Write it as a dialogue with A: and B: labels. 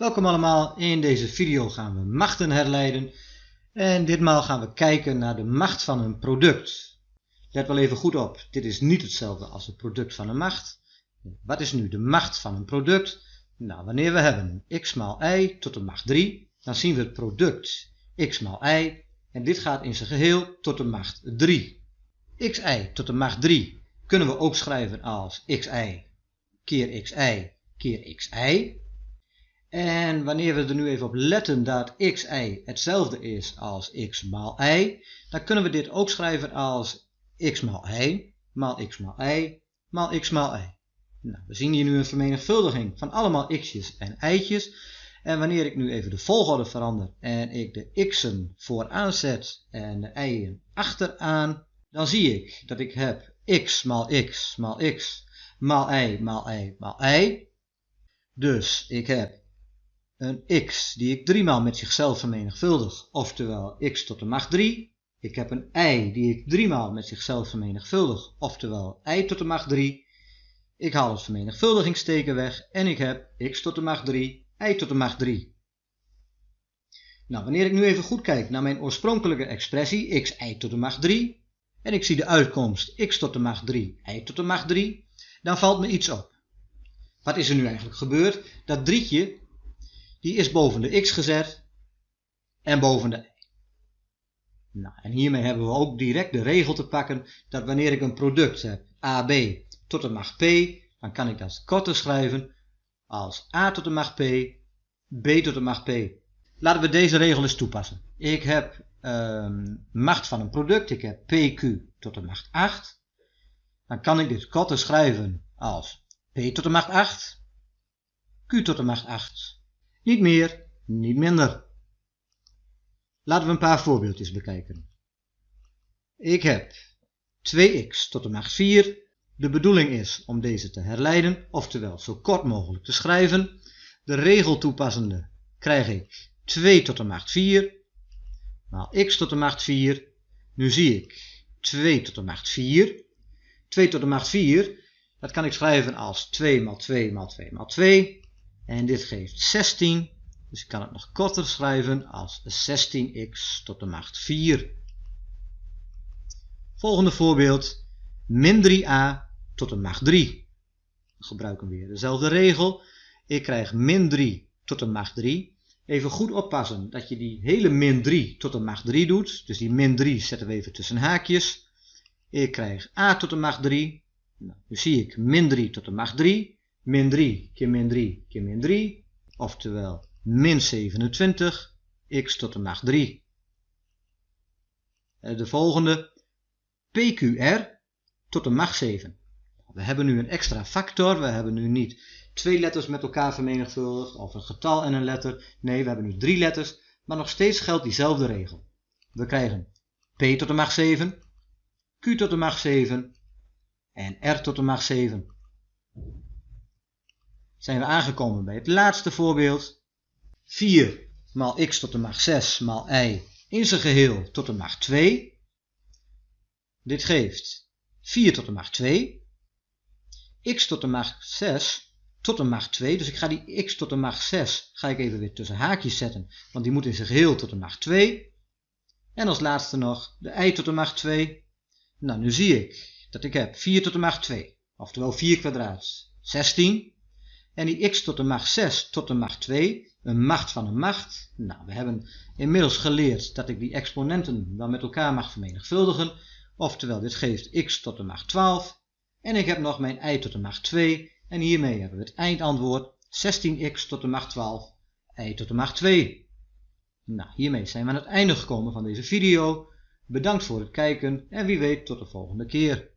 A: Welkom allemaal, in deze video gaan we machten herleiden en ditmaal gaan we kijken naar de macht van een product. Let wel even goed op, dit is niet hetzelfde als het product van een macht. Wat is nu de macht van een product? Nou, wanneer we hebben x maal y tot de macht 3, dan zien we het product x maal y en dit gaat in zijn geheel tot de macht 3. xy tot de macht 3 kunnen we ook schrijven als xy keer xy keer xy. En wanneer we er nu even op letten dat xy hetzelfde is als x maal y, dan kunnen we dit ook schrijven als x maal y maal x maal y maal x maal y. Nou, we zien hier nu een vermenigvuldiging van allemaal x'jes en y'tjes. En wanneer ik nu even de volgorde verander en ik de x'en vooraan zet en de y'en achteraan, dan zie ik dat ik heb x maal x maal x maal y maal y maal y. Dus ik heb een x die ik driemaal met zichzelf vermenigvuldig, oftewel x tot de macht 3. Ik heb een y die ik driemaal met zichzelf vermenigvuldig, oftewel y tot de macht 3. Ik haal het vermenigvuldigingsteken weg en ik heb x tot de macht 3, y tot de macht 3. Nou, wanneer ik nu even goed kijk naar mijn oorspronkelijke expressie x y tot de macht 3 en ik zie de uitkomst x tot de macht 3, y tot de macht 3, dan valt me iets op. Wat is er nu eigenlijk gebeurd? Dat drietje die is boven de x gezet en boven de y. Nou, en hiermee hebben we ook direct de regel te pakken dat wanneer ik een product heb, AB tot de macht P, dan kan ik dat korter schrijven als A tot de macht P, B tot de macht P. Laten we deze regel eens toepassen. Ik heb um, macht van een product, ik heb PQ tot de macht 8. Dan kan ik dit korter schrijven als P tot de macht 8, Q tot de macht 8 niet meer, niet minder. Laten we een paar voorbeeldjes bekijken. Ik heb 2x tot de macht 4. De bedoeling is om deze te herleiden, oftewel zo kort mogelijk te schrijven. De regel toepassende krijg ik 2 tot de macht 4 maal x tot de macht 4. Nu zie ik 2 tot de macht 4. 2 tot de macht 4, dat kan ik schrijven als 2 maal 2 maal 2 maal 2. En dit geeft 16. Dus ik kan het nog korter schrijven als 16x tot de macht 4. Volgende voorbeeld. Min 3a tot de macht 3. We gebruiken weer dezelfde regel. Ik krijg min 3 tot de macht 3. Even goed oppassen dat je die hele min 3 tot de macht 3 doet. Dus die min 3 zetten we even tussen haakjes. Ik krijg a tot de macht 3. Nou, nu zie ik min 3 tot de macht 3 min 3 keer min 3 keer min 3, oftewel min 27, x tot de macht 3. De volgende, pqr tot de macht 7. We hebben nu een extra factor, we hebben nu niet twee letters met elkaar vermenigvuldigd of een getal en een letter. Nee, we hebben nu drie letters, maar nog steeds geldt diezelfde regel. We krijgen p tot de macht 7, q tot de macht 7 en r tot de macht 7 zijn we aangekomen bij het laatste voorbeeld. 4 maal x tot de macht 6 maal y in zijn geheel tot de macht 2. Dit geeft 4 tot de macht 2. x tot de macht 6 tot de macht 2. Dus ik ga die x tot de macht 6 ga ik even weer tussen haakjes zetten. Want die moet in zijn geheel tot de macht 2. En als laatste nog de y tot de macht 2. Nou, nu zie ik dat ik heb 4 tot de macht 2. Oftewel 4 kwadraat 16. En die x tot de macht 6 tot de macht 2, een macht van een macht. Nou, we hebben inmiddels geleerd dat ik die exponenten dan met elkaar mag vermenigvuldigen. Oftewel, dit geeft x tot de macht 12. En ik heb nog mijn y tot de macht 2. En hiermee hebben we het eindantwoord 16x tot de macht 12, y tot de macht 2. Nou, hiermee zijn we aan het einde gekomen van deze video. Bedankt voor het kijken en wie weet tot de volgende keer.